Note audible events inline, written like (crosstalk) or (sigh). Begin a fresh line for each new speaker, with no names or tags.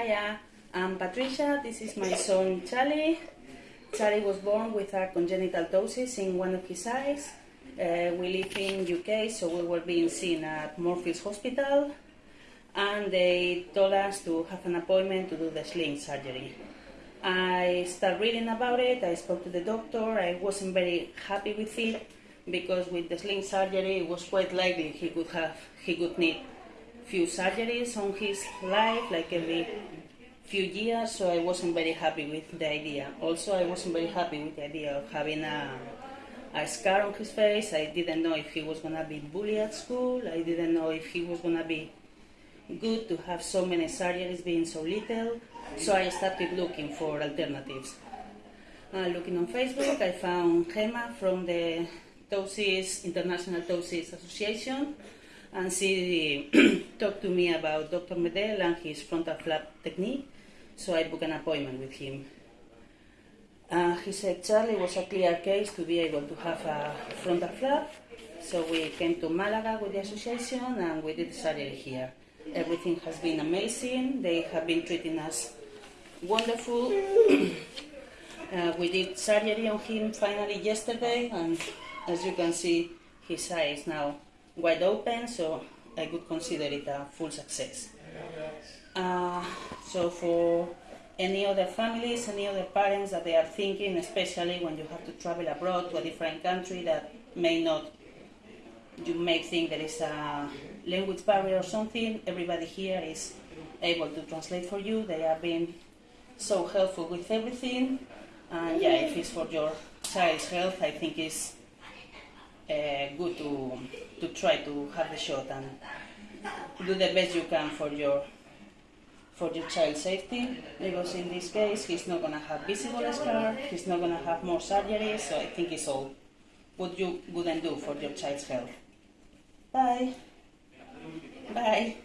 Hiya, I'm Patricia. This is my son Charlie. Charlie was born with a congenital ptosis in one of his eyes. Uh, we live in UK, so we were being seen at Moorfields Hospital, and they told us to have an appointment to do the sling surgery. I started reading about it. I spoke to the doctor. I wasn't very happy with it because with the sling surgery, it was quite likely he could have he could need few surgeries on his life, like every few years. So I wasn't very happy with the idea. Also, I wasn't very happy with the idea of having a a scar on his face. I didn't know if he was gonna be bullied at school. I didn't know if he was gonna be good to have so many surgeries being so little. So I started looking for alternatives. Uh, looking on Facebook, I found Gemma from the Ptosis International Ptosis Association, and she (clears throat) talked to me about Dr. Medel and his frontal flap technique. So I booked an appointment with him. Uh, he said Charlie was a clear case to be able to have a frontal flap. So we came to Malaga with the association and we did surgery here. Everything has been amazing. They have been treating us wonderful. (clears throat) uh, we did surgery on him finally yesterday, and as you can see, his eyes now wide open, so I would consider it a full success. Uh, so for any other families, any other parents that they are thinking, especially when you have to travel abroad to a different country that may not, you may think there is a language barrier or something, everybody here is able to translate for you. They have been so helpful with everything. And yeah, if it's for your child's health, I think it's Uh, good to, to try to have the shot and do the best you can for your for your child's safety because in this case he's not going to have visible scar, he's not going to have more surgery, so I think it's all what you wouldn't do for your child's health. Bye. Bye.